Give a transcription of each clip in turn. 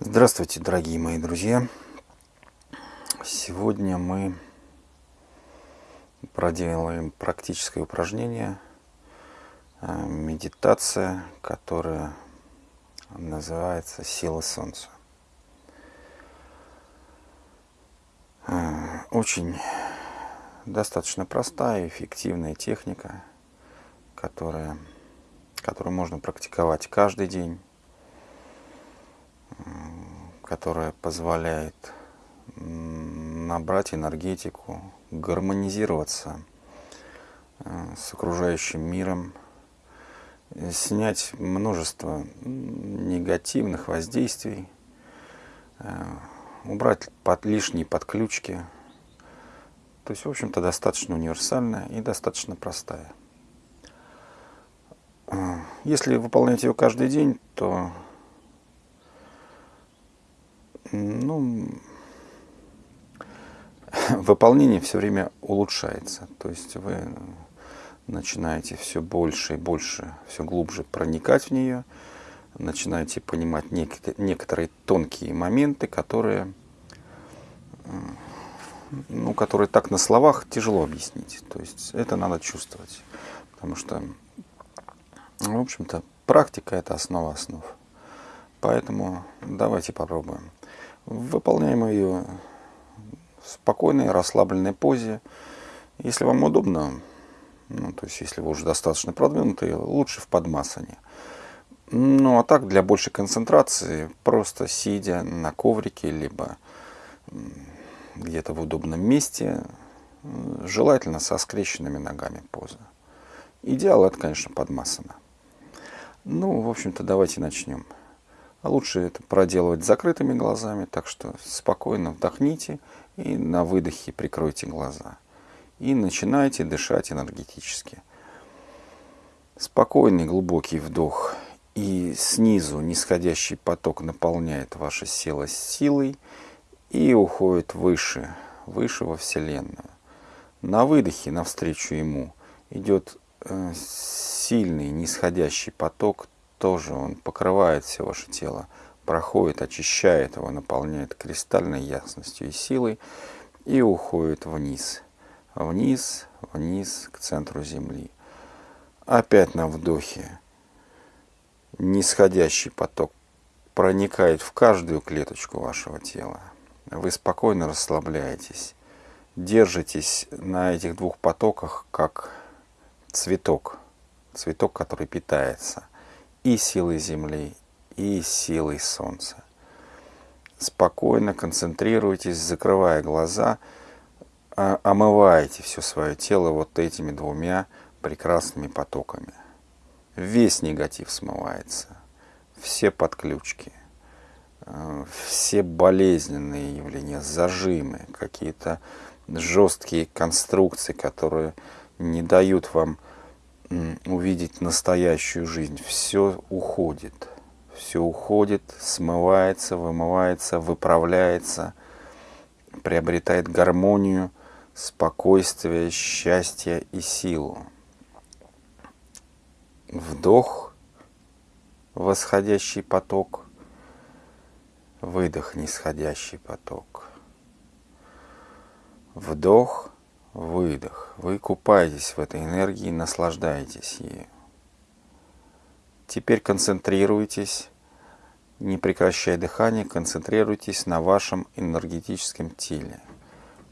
Здравствуйте, дорогие мои друзья! Сегодня мы проделаем практическое упражнение, э, медитация, которая называется «Сила Солнца». Э, очень достаточно простая, эффективная техника, которая, которую можно практиковать каждый день которая позволяет набрать энергетику, гармонизироваться э, с окружающим миром, снять множество негативных воздействий, э, убрать под лишние подключки. То есть, в общем-то, достаточно универсальная и достаточно простая. Э, если выполнять ее каждый день, то ну, выполнение все время улучшается. То есть вы начинаете все больше и больше, все глубже проникать в нее, начинаете понимать некоторые тонкие моменты, которые, ну, которые так на словах тяжело объяснить. То есть это надо чувствовать, потому что, в общем-то, практика – это основа основ. Поэтому давайте попробуем. Выполняем ее в спокойной, расслабленной позе. Если вам удобно, ну, то есть если вы уже достаточно продвинутый, лучше в подмасане. Ну, а так, для большей концентрации, просто сидя на коврике, либо где-то в удобном месте, желательно со скрещенными ногами поза. Идеал это, конечно, подмасана. Ну, в общем-то, давайте начнем. А лучше это проделывать закрытыми глазами, так что спокойно вдохните и на выдохе прикройте глаза. И начинайте дышать энергетически. Спокойный глубокий вдох и снизу нисходящий поток наполняет ваше тело силой и уходит выше, выше во Вселенную. На выдохе навстречу ему идет э, сильный нисходящий поток тоже он покрывает все ваше тело, проходит, очищает его, наполняет кристальной ясностью и силой и уходит вниз, вниз, вниз к центру Земли. Опять на вдохе нисходящий поток проникает в каждую клеточку вашего тела. Вы спокойно расслабляетесь, держитесь на этих двух потоках, как цветок, цветок, который питается – и силой Земли, и силой Солнца. Спокойно концентрируйтесь, закрывая глаза, а, омываете все свое тело вот этими двумя прекрасными потоками. Весь негатив смывается, все подключки, э, все болезненные явления, зажимы, какие-то жесткие конструкции, которые не дают вам увидеть настоящую жизнь. Все уходит. Все уходит, смывается, вымывается, выправляется, приобретает гармонию, спокойствие, счастье и силу. Вдох, восходящий поток, выдох, нисходящий поток. Вдох, выдох. Вы купаетесь в этой энергии, наслаждаетесь ею. Теперь концентрируйтесь, не прекращая дыхание, концентрируйтесь на вашем энергетическом теле,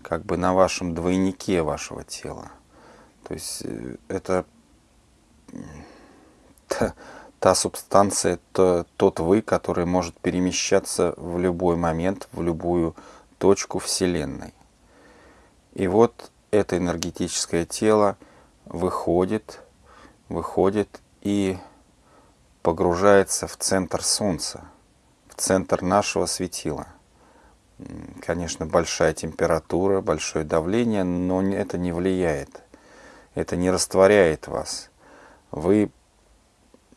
как бы на вашем двойнике вашего тела. То есть э, это та, та субстанция, то, тот вы, который может перемещаться в любой момент, в любую точку Вселенной. И вот это энергетическое тело выходит, выходит и погружается в центр Солнца, в центр нашего светила. Конечно, большая температура, большое давление, но это не влияет. Это не растворяет вас. Вы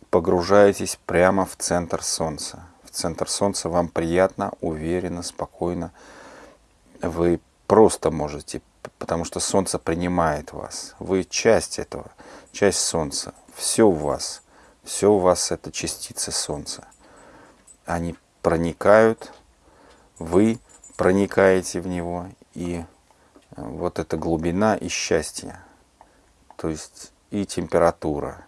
погружаетесь прямо в центр Солнца. В центр Солнца вам приятно, уверенно, спокойно. Вы просто можете потому что Солнце принимает вас. Вы часть этого, часть Солнца. Все у вас, все у вас это частицы Солнца. Они проникают, вы проникаете в него, и э, вот эта глубина и счастье, то есть и температура,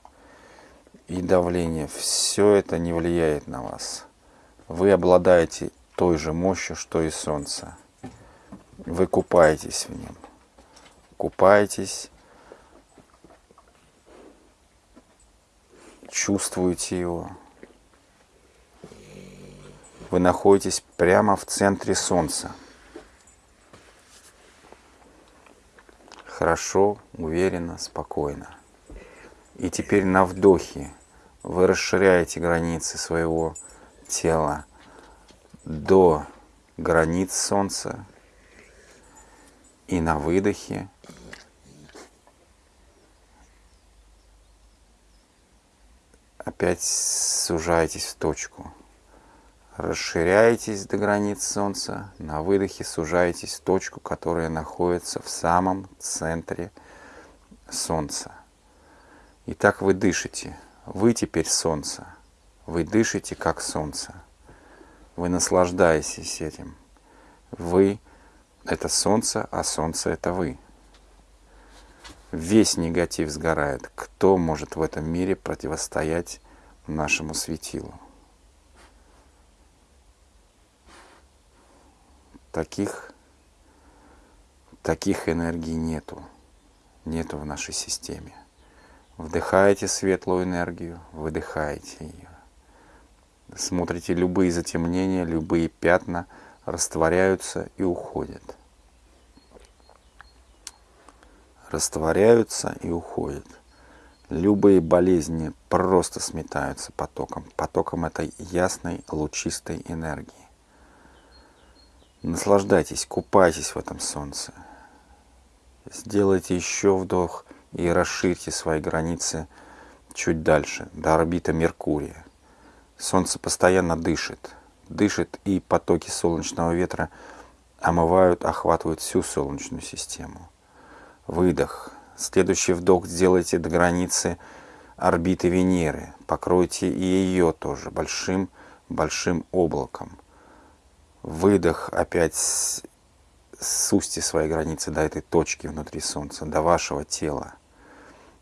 и давление, все это не влияет на вас. Вы обладаете той же мощью, что и Солнце. Вы купаетесь в нем. Купаетесь, чувствуете его. Вы находитесь прямо в центре Солнца. Хорошо, уверенно, спокойно. И теперь на вдохе вы расширяете границы своего тела до границ Солнца. И на выдохе опять сужаетесь в точку. Расширяетесь до границ Солнца, на выдохе сужаетесь в точку, которая находится в самом центре Солнца. И так вы дышите. Вы теперь Солнце. Вы дышите как Солнце. Вы наслаждаетесь этим. Вы — это Солнце, а Солнце — это вы. Весь негатив сгорает. Кто может в этом мире противостоять нашему светилу? Таких, таких энергий нету. Нету в нашей системе. Вдыхаете светлую энергию, выдыхаете ее. Смотрите, любые затемнения, любые пятна растворяются и уходят. Растворяются и уходят. Любые болезни просто сметаются потоком, потоком этой ясной, лучистой энергии. Наслаждайтесь, купайтесь в этом солнце. Сделайте еще вдох и расширьте свои границы чуть дальше, до орбиты Меркурия. Солнце постоянно дышит, дышит, и потоки солнечного ветра омывают, охватывают всю Солнечную систему. Выдох. Следующий вдох сделайте до границы орбиты Венеры. Покройте и ее тоже большим-большим облаком. Выдох опять сусьте свои границы до этой точки внутри Солнца, до вашего тела.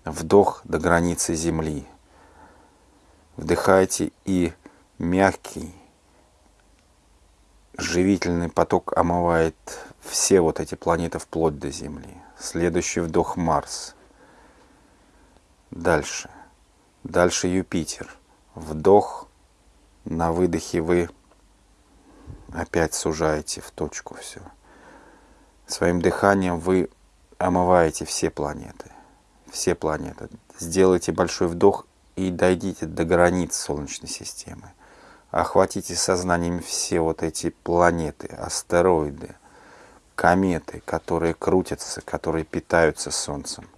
Вдох до границы Земли. Вдыхайте и мягкий, живительный поток омывает все вот эти планеты вплоть до Земли. Следующий вдох Марс. Дальше. Дальше Юпитер. Вдох. На выдохе вы опять сужаете в точку все. Своим дыханием вы омываете все планеты. Все планеты. Сделайте большой вдох и дойдите до границ Солнечной системы. Охватите сознанием все вот эти планеты, астероиды, кометы, которые крутятся, которые питаются Солнцем.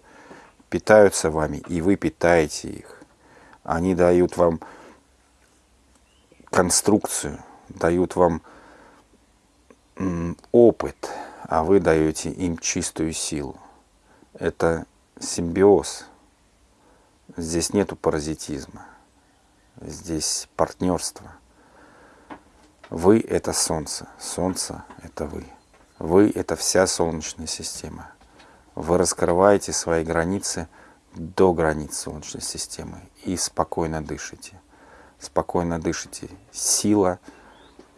Питаются вами, и вы питаете их. Они дают вам конструкцию, дают вам опыт, а вы даете им чистую силу. Это симбиоз. Здесь нету паразитизма. Здесь партнерство. Вы – это Солнце. Солнце – это вы. Вы – это вся Солнечная система. Вы раскрываете свои границы до границ Солнечной системы и спокойно дышите. Спокойно дышите. Сила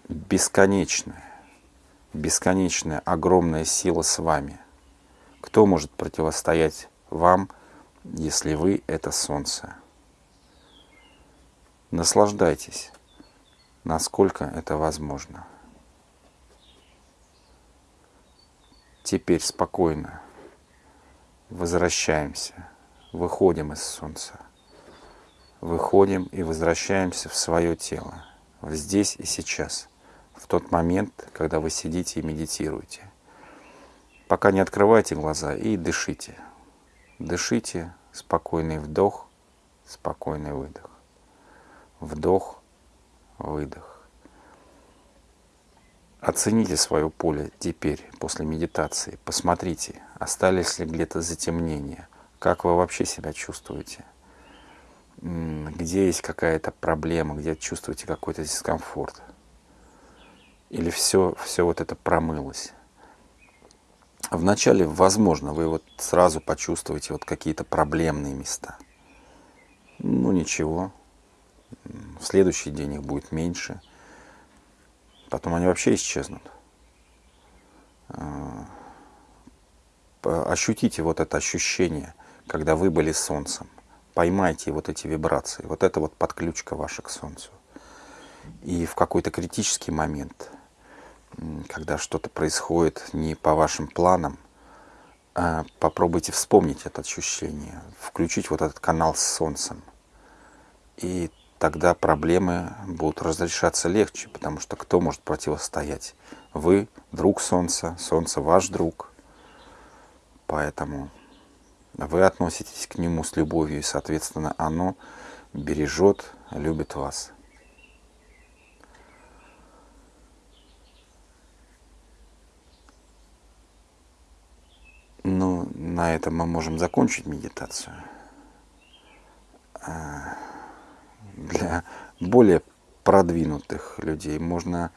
бесконечная бесконечная, огромная сила с вами. Кто может противостоять вам, если вы — это солнце? Наслаждайтесь, насколько это возможно. Теперь спокойно возвращаемся, выходим из солнца. Выходим и возвращаемся в свое тело, в здесь и сейчас – в тот момент, когда вы сидите и медитируете. Пока не открывайте глаза и дышите. Дышите, спокойный вдох, спокойный выдох. Вдох, выдох. Оцените свое поле теперь, после медитации. Посмотрите, остались ли где-то затемнения. Как вы вообще себя чувствуете? Где есть какая-то проблема, где чувствуете какой-то дискомфорт? Или все, все вот это промылось. Вначале, возможно, вы вот сразу почувствуете вот какие-то проблемные места. Ну ничего, в следующий день их будет меньше. Потом они вообще исчезнут. А, ощутите вот это ощущение, когда вы были солнцем. Поймайте вот эти вибрации. Вот это вот подключка ваша к солнцу. И в какой-то критический момент, когда что-то происходит не по вашим планам, а попробуйте вспомнить это ощущение, включить вот этот канал с солнцем. И тогда проблемы будут разрешаться легче, потому что кто может противостоять? Вы, друг Солнца, Солнце ваш друг. Поэтому вы относитесь к нему с любовью, и, соответственно, оно бережет, любит вас. Ну, на этом мы можем закончить медитацию. Для более продвинутых людей можно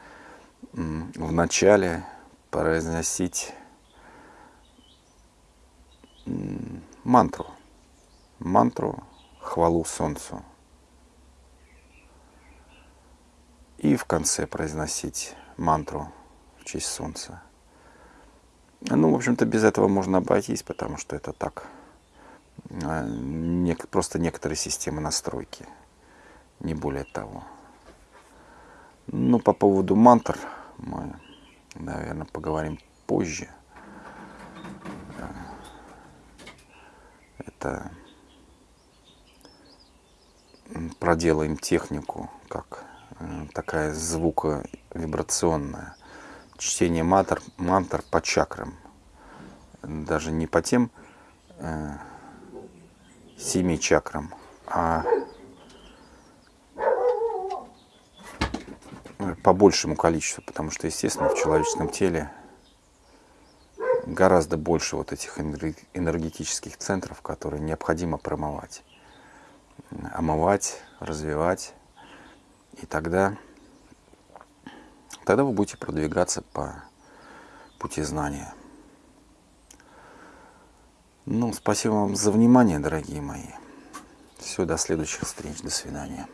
вначале произносить мантру. Мантру хвалу солнцу. И в конце произносить мантру в честь солнца. Ну, в общем-то, без этого можно обойтись, потому что это так. А, просто некоторые системы настройки. Не более того. Ну, по поводу мантр мы, наверное, поговорим позже. это проделаем технику, как э, такая звуковибрационная. Чтение мантр, мантр по чакрам. Даже не по тем э, семи чакрам, а по большему количеству, потому что, естественно, в человеческом теле гораздо больше вот этих энергетических центров, которые необходимо промывать, омывать, развивать. И тогда, тогда вы будете продвигаться по пути знания. Ну, спасибо вам за внимание, дорогие мои. Все, до следующих встреч. До свидания.